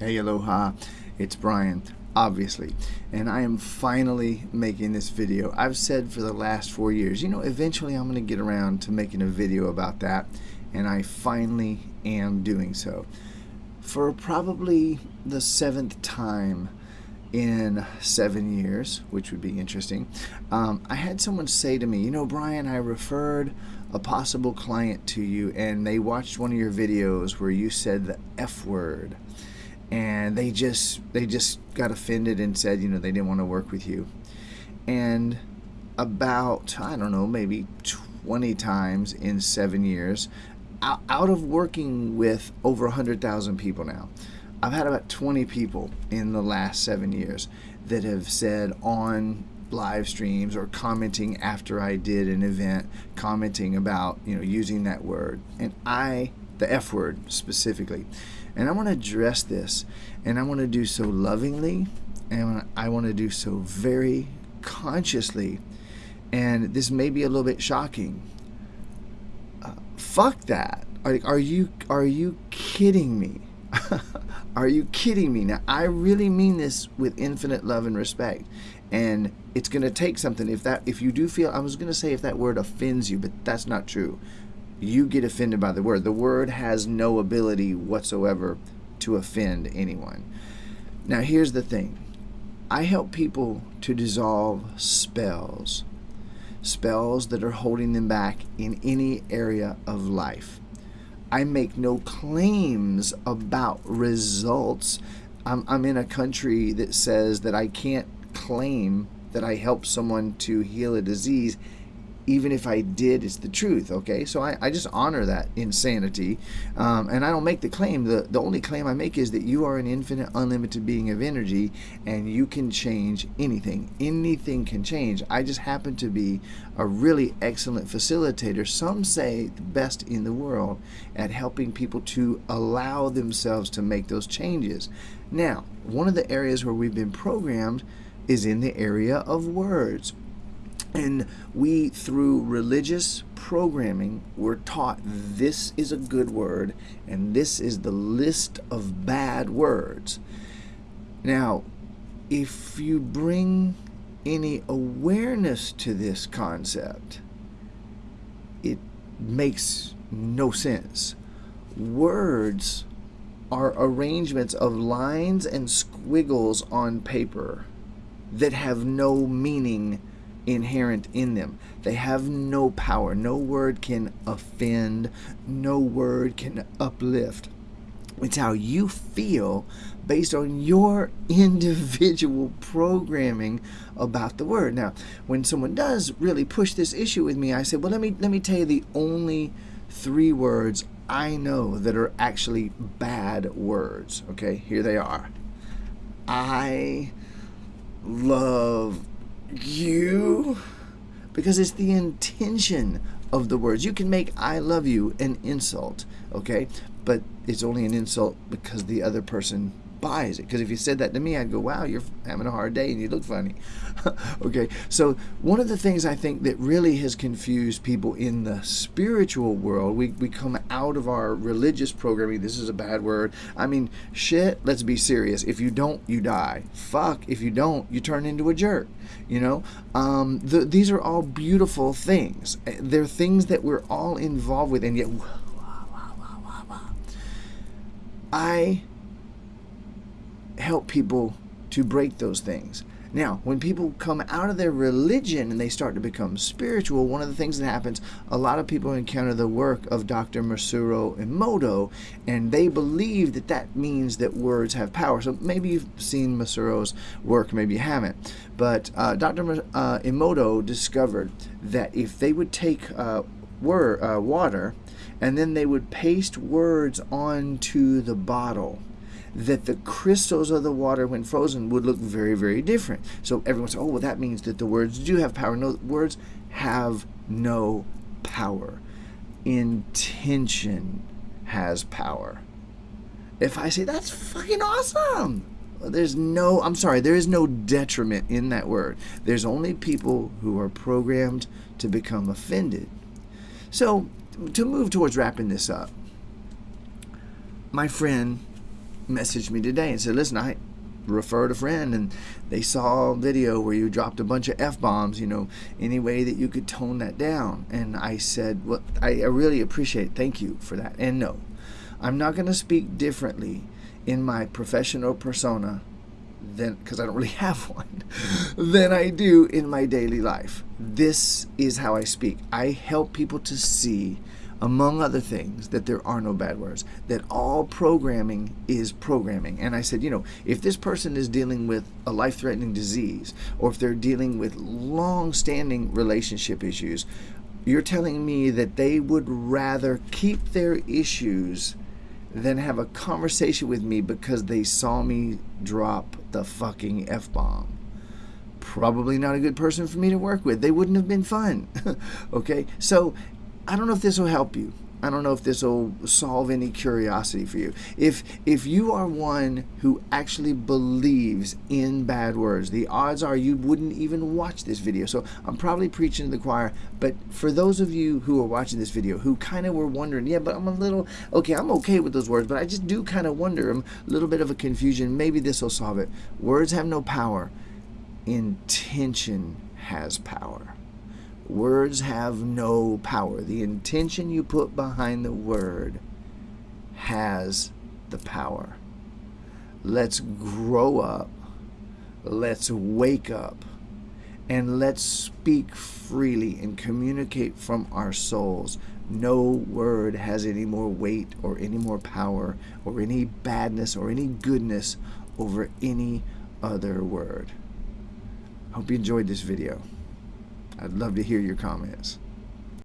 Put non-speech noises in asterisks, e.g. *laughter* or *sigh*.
Hey, aloha. It's Brian, obviously. And I am finally making this video. I've said for the last four years, you know, eventually I'm going to get around to making a video about that. And I finally am doing so. For probably the seventh time in seven years, which would be interesting, um, I had someone say to me, you know, Brian, I referred a possible client to you and they watched one of your videos where you said the F word and they just they just got offended and said you know they didn't want to work with you. And about i don't know maybe 20 times in seven years out of working with over 100000 people now i've had about 20 people in the last seven years that have said on live streams or commenting after i did an event commenting about you know using that word. And i the f word specifically and I want to address this, and I want to do so lovingly, and I want to do so very consciously. And this may be a little bit shocking. Uh, fuck that. Are, are you are you kidding me? *laughs* are you kidding me? Now I really mean this with infinite love and respect. And it's going to take something if that if you do feel I was going to say if that word offends you, but that's not true you get offended by the word. The word has no ability whatsoever to offend anyone. Now, here's the thing I help people to dissolve spells, spells that are holding them back in any area of life. I make no claims about results. I'm, I'm in a country that says that I can't claim that I help someone to heal a disease even if I did, it's the truth. Okay, so I, I just honor that insanity, um, and I don't make the claim. The the only claim I make is that you are an infinite, unlimited being of energy, and you can change anything. Anything can change. I just happen to be a really excellent facilitator. Some say the best in the world at helping people to allow themselves to make those changes. Now, one of the areas where we've been programmed is in the area of words. And we, through religious programming, were taught this is a good word and this is the list of bad words. Now, if you bring any awareness to this concept, it makes no sense. Words are arrangements of lines and squiggles on paper that have no meaning inherent in them. They have no power. No word can offend, no word can uplift. It's how you feel based on your *laughs* individual programming about the word. Now, when someone does really push this issue with me, I say, well, let me let me tell you the only three words I know that are actually bad words. Okay, here they are. I love you because it's the intention of the words. You can make I love you an insult, okay? But it's only an insult because the other person buys it. Because if you said that to me, I'd go, wow, you're having a hard day and you look funny. *laughs* okay, so one of the things I think that really has confused people in the spiritual world, we, we come out of our religious programming. This is a bad word. I mean, shit, let's be serious. If you don't, you die. Fuck, if you don't, you turn into a jerk. You know, um, the, these are all beautiful things. They're things that we're all involved with, and yet, I help people to break those things. Now, when people come out of their religion and they start to become spiritual, one of the things that happens, a lot of people encounter the work of Dr. Masaru Emoto, and they believe that that means that words have power. So maybe you've seen Masaru's work, maybe you haven't. But uh, Dr. Uh, Emoto discovered that if they would take uh, uh, water and then they would paste words onto the bottle, that the crystals of the water when frozen would look very, very different. So everyone says, oh, well, that means that the words do have power. No, words have no power. Intention has power. If I say, that's fucking awesome, there's no, I'm sorry, there is no detriment in that word. There's only people who are programmed to become offended. So, to move towards wrapping this up, my friend messaged me today and said, listen, I referred a friend and they saw a video where you dropped a bunch of F-bombs, you know, any way that you could tone that down. And I said, well, I, I really appreciate it. Thank you for that. And no, I'm not going to speak differently in my professional persona than because I don't really *laughs* have one than I do in my daily life. This is how I speak. I help people to see among other things, that there are no bad words, that all programming is programming. And I said, you know, if this person is dealing with a life threatening disease, or if they're dealing with long standing relationship issues, you're telling me that they would rather keep their issues than have a conversation with me because they saw me drop the fucking F bomb probably not a good person for me to work with. They wouldn't have been fun. *laughs* okay? So I don't know if this will help you. I don't know if this will solve any curiosity for you. If if you are one who actually believes in bad words, the odds are you wouldn't even watch this video. So I'm probably preaching to the choir, but for those of you who are watching this video who kind of were wondering, yeah, but I'm a little okay, I'm okay with those words, but I just do kind of wonder, I'm a little bit of a confusion. Maybe this will solve it. Words have no power. Intention has power. Words have no power. The intention you put behind the word has the power. Let's grow up. Let's wake up. And let's speak freely and communicate from our souls. No word has any more weight or any more power or any badness or any goodness over any other word. Hope you enjoyed this video. I'd love to hear your comments.